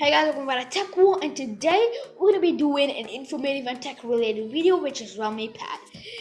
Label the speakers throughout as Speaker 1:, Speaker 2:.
Speaker 1: Hey guys, welcome back to Tech World, and today we're gonna be doing an informative and tech related video, which is Realme Pad.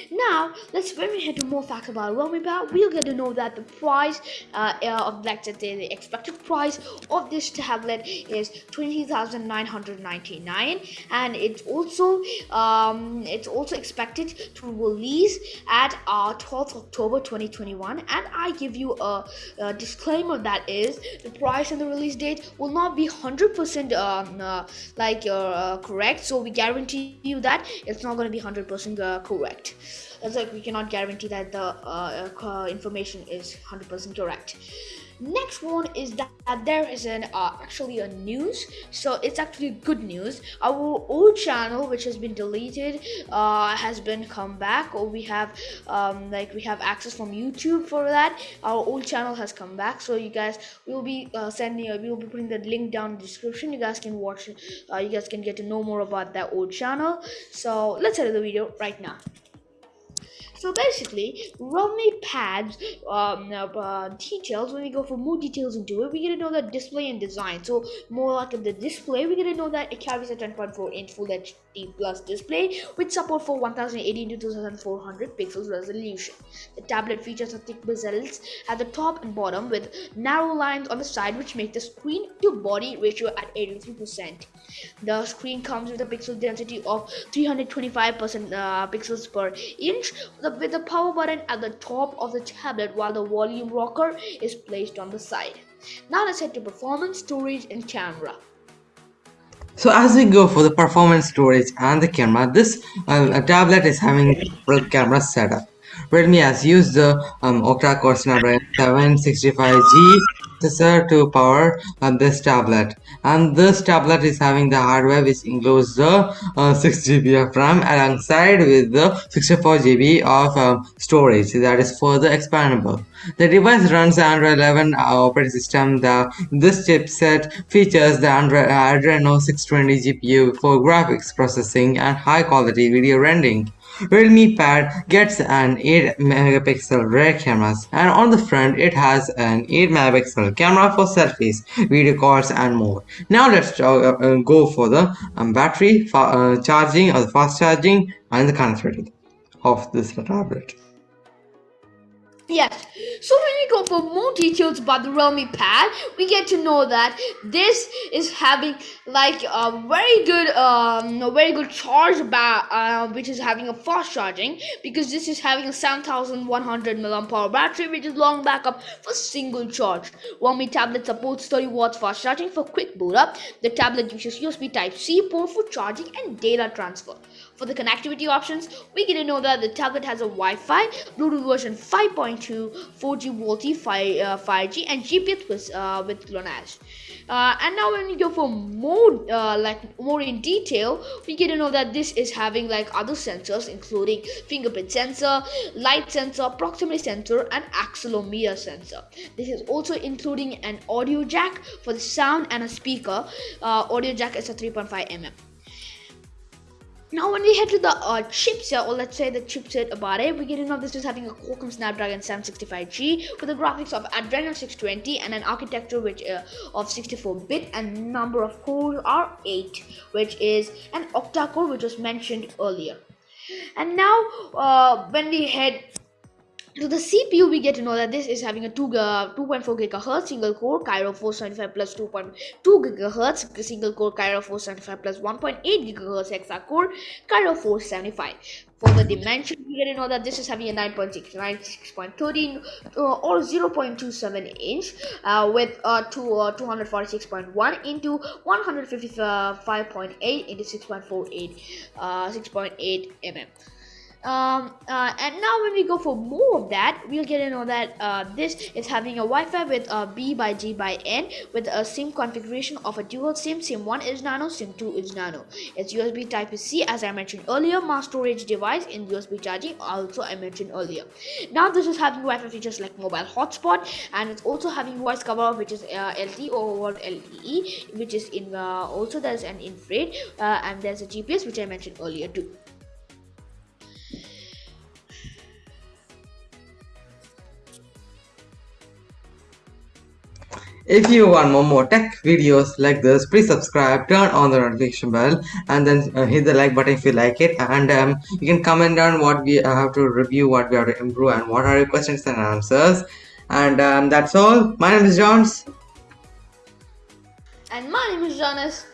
Speaker 1: Now, let's when we head to more facts about Realme Pad, we'll get to know that the price uh, uh of like the expected price of this tablet is twenty thousand nine hundred ninety nine, and it's also um, it's also expected to release at uh, 12th October 2021. And I give you a, a disclaimer that is the price and the release date will not be hundred percent percent um, uh, like uh, correct. So we guarantee you that it's not going to be 100 percent uh, correct. It's like we cannot guarantee that the uh, uh, information is 100 percent correct next one is that there is an uh, actually a news. So it's actually good news. Our old channel which has been deleted uh, has been come back or we have um, like we have access from youtube for that. Our old channel has come back. So you guys will be uh, sending uh, we will be putting the link down in the description. You guys can watch uh, you guys can get to know more about that old channel. So let's head to the video right now so basically, Realme pads um, uh, details, when we go for more details into it, we get to know the display and design. So more like in the display, we get to know that it carries a 10.4 inch Full HD Plus display with support for 1080 to 2400 pixels resolution. The tablet features a thick bezels at the top and bottom with narrow lines on the side which make the screen to body ratio at 83%. The screen comes with a pixel density of 325% uh, pixels per inch the, with the power button at the top of the tablet while the volume rocker is placed on the side. Now let's head to performance, storage and camera.
Speaker 2: So as we go for the performance storage and the camera, this uh, tablet is having a camera setup. Redmi has used the um, octa-core Snapdragon 765G processor to power uh, this tablet and this tablet is having the hardware which includes the uh, 6GB of RAM alongside with the 64GB of um, storage that is further expandable. The device runs Android 11 uh, operating system. The, this chipset features the Android, Adreno 620 GPU for graphics processing and high quality video rendering. Realme Pad gets an 8 megapixel rear camera and on the front it has an 8 megapixel camera for selfies, video calls and more. Now let's uh, uh, go for the um, battery uh, charging or the fast charging and the connectivity of this tablet.
Speaker 1: Yes, so when we go for more details about the Realme Pad, we get to know that this is having like a very good, um, a very good charge about, uh, which is having a fast charging because this is having a 7100 mAh battery, which is long backup for single charge. Realme tablet supports 30 watts fast charging for quick boot up. The tablet uses USB Type C port for charging and data transfer. For the connectivity options, we get to know that the tablet has a Wi-Fi, Bluetooth version 5.2, 4G VoLTE 5, uh, 5G, and GPS with uh, with GLONASS. Uh, and now when we go for more uh, like more in detail, we get to know that this is having like other sensors, including fingerprint sensor, light sensor, proximity sensor, and accelerometer sensor. This is also including an audio jack for the sound and a speaker. Uh, audio jack is a 3.5 mm. Now when we head to the uh, chipset, or let's say the chipset about it, we get to know this is having a Qualcomm Snapdragon 765G with the graphics of Adreno 620 and an architecture which uh, of 64-bit and number of cores are 8, which is an octa-core which was mentioned earlier. And now uh, when we head to the CPU, we get to know that this is having a 2, uh, 2.4 gigahertz single core Kryo 475 plus 2.2 gigahertz single core Kryo 475 plus 1.8 gigahertz hexa core Kryo 475. For the dimension, we get to know that this is having a 9.6, 96.13 uh, or 0.27 inch uh, with uh, two, uh, 246.1 into 155.8 into 6.48, uh, 6.8 mm um, uh, and now when we go for more of that we'll get to know that uh, this is having a Wi-Fi with a B by G by N with a SIM configuration of a dual SIM. SIM 1 is nano SIM 2 is nano. It's USB type C as I mentioned earlier mass storage device in USB charging also I mentioned earlier. Now this is having Wi-Fi features like mobile hotspot and it's also having voice cover which is uh, or LTE which is in uh, also there's an infrared uh, and there's a GPS which I mentioned earlier too
Speaker 2: If you want more, more tech videos like this, please subscribe, turn on the notification bell, and then uh, hit the like button if you like it. And um, you can comment down what we have to review, what we have to improve, and what are your questions and answers. And um, that's all. My name is Johns.
Speaker 1: And my name is Jonas.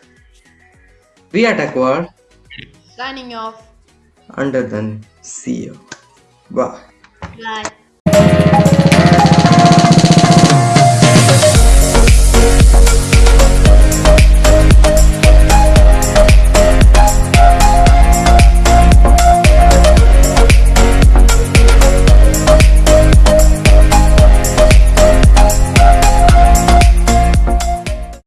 Speaker 2: We are Tech World.
Speaker 1: Signing off.
Speaker 2: Under then, see you. Bye.
Speaker 1: Bye.